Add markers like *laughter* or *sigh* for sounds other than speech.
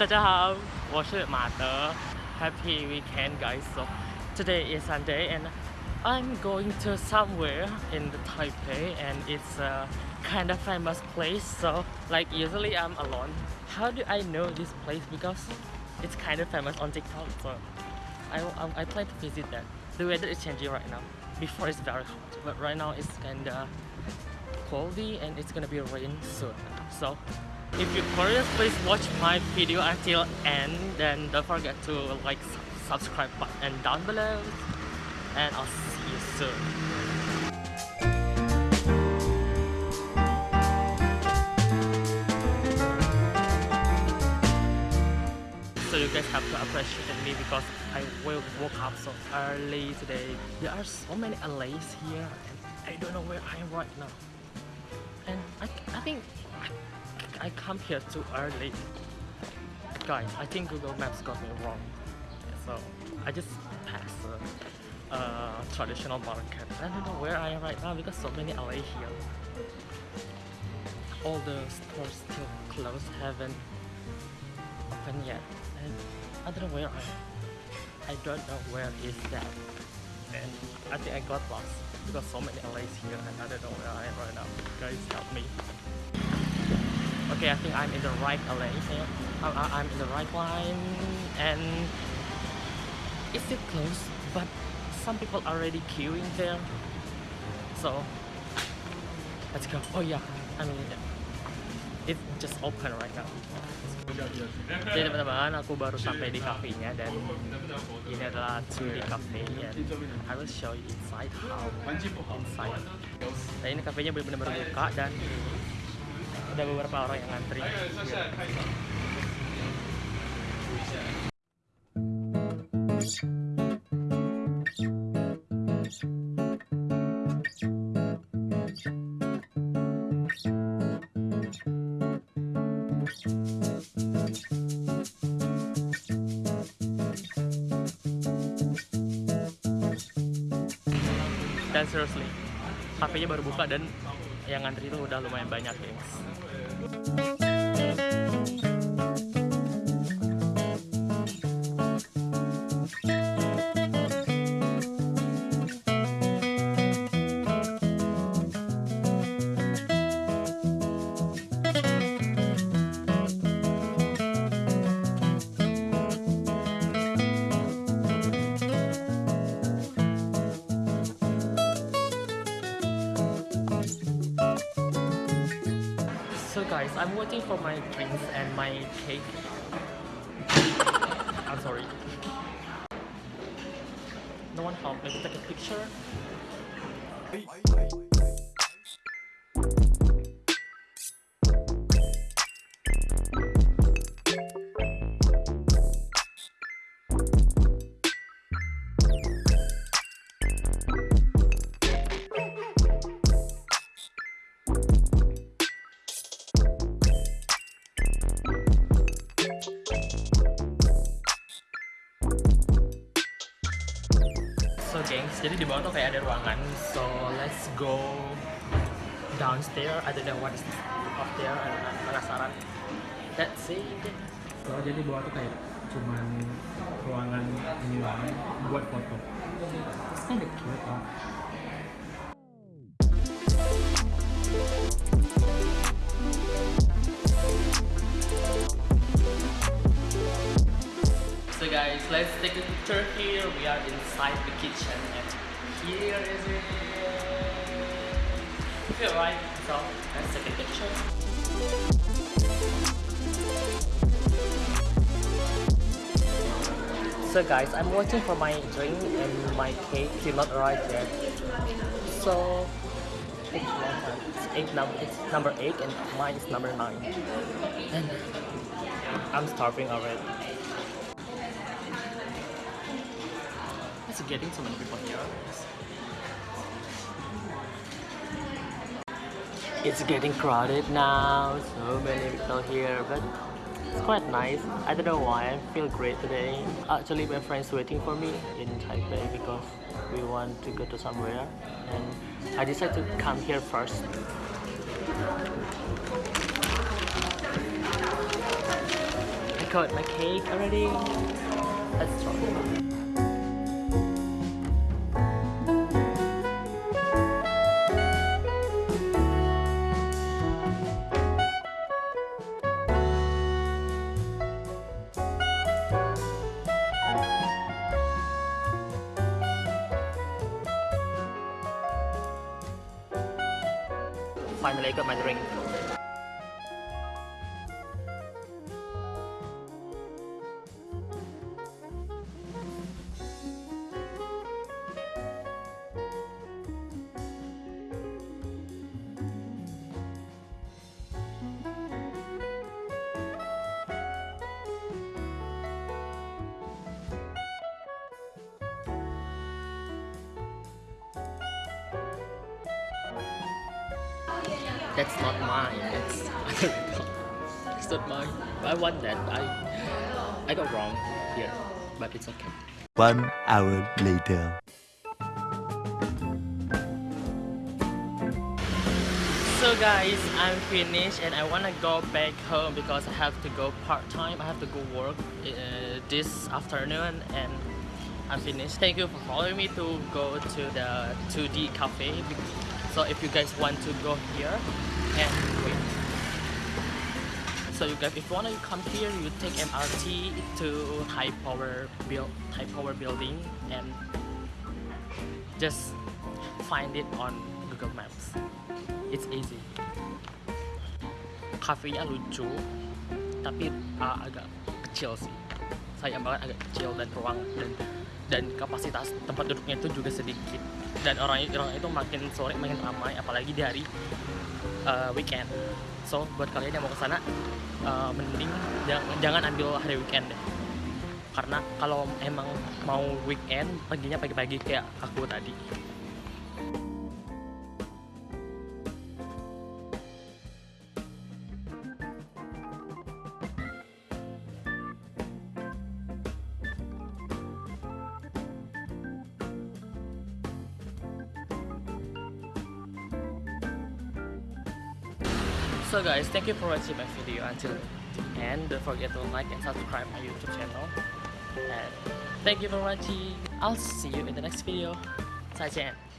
大家好，我是马德。Happy weekend, guys. So today is Sunday, and I'm going to somewhere in the Taipei, and it's a kind of famous place. So like usually I'm alone. How do I know this place? Because it's kind of famous on TikTok. So I, I, I plan to visit that. The weather is changing right now. Before it's very hot, but right now it's kind of cloudy and it's gonna be rain soon. So if you're curious, please watch my video until end. Then don't forget to like subscribe button down below. And I'll see you soon. So you guys have to appreciate me because I will woke up so early today. There are so many allays here and I don't know where I am right now. And I, I think I, come here too early. Guys, I think Google Maps got me wrong. So I just passed a uh, traditional market. I don't know where I am right now because so many alley here. All the stores still closed, haven't opened yet. And I don't know where I am. I don't know where is that. And I think I got lost because so many LAs here and I don't know where I am right now. Guys, help me. Okay, I think I'm in the right LA here. I- I- I'm in the right line and it's still closed, but some people are already queuing there. So let's go. Oh yeah, I mean it just open right now. Jadi teman-teman, aku baru sampai di kafenya dan ini adalah 2D cafe and I will show you inside how inside. Nah ini kafenya benar-benar buka dan ada beberapa orang yang ngantri. Dan seriously, kafenya baru buka dan yang ngantri itu udah lumayan banyak, guys. Guys, I'm waiting for my drinks and my cake. I'm sorry. No one help me to take a picture. Jadi di bawah tuh kayak ada ruangan. So let's go downstairs. Know what is up there. Penasaran. Let's see. So, jadi bawah tuh kayak cuman ruangan ini doang buat foto. It's kinda cute. Let's take a picture here. We are inside the kitchen and here is it. Feel right? So let's take a picture. So guys, I'm waiting for my drink and my cake still not arrived yet. So it's eight number it's number eight and mine is number nine. And I'm starving already. It's getting so many people here. It's getting crowded now, so many people here, but it's quite nice. I don't know why, I feel great today. Actually, my friend's waiting for me in Taipei because we want to go to somewhere, and I decided to come here first. I got my cake already. Let's try. Finally, got my drink. That's not mine. It's *laughs* other people. It's not mine. I want that. I I got wrong here, but it's okay. One hour later. So guys, I'm finished and I wanna go back home because I have to go part time. I have to go work uh, this afternoon and I'm finished. Thank you for following me to go to the 2D cafe. So if you guys want to go here and wait. So you guys, if you wanna come here, you take MRT to High Power Build, Taipower Building, and just find it on Google Maps. It's easy. Kafenya lucu, tapi uh, agak kecil sih. Sayang banget agak kecil dan ruang dan dan kapasitas tempat duduknya itu juga sedikit. Dan orang orang itu makin sore makin ramai, apalagi di hari uh, weekend. So buat kalian yang mau ke sana, uh, mending jangan, jangan ambil hari weekend deh. Karena kalau emang mau weekend, paginya pagi-pagi kayak aku tadi. So guys, thank you for watching my video until the end. Don't forget to like and subscribe my YouTube channel. And thank you for watching. I'll see you in the next video. 再见。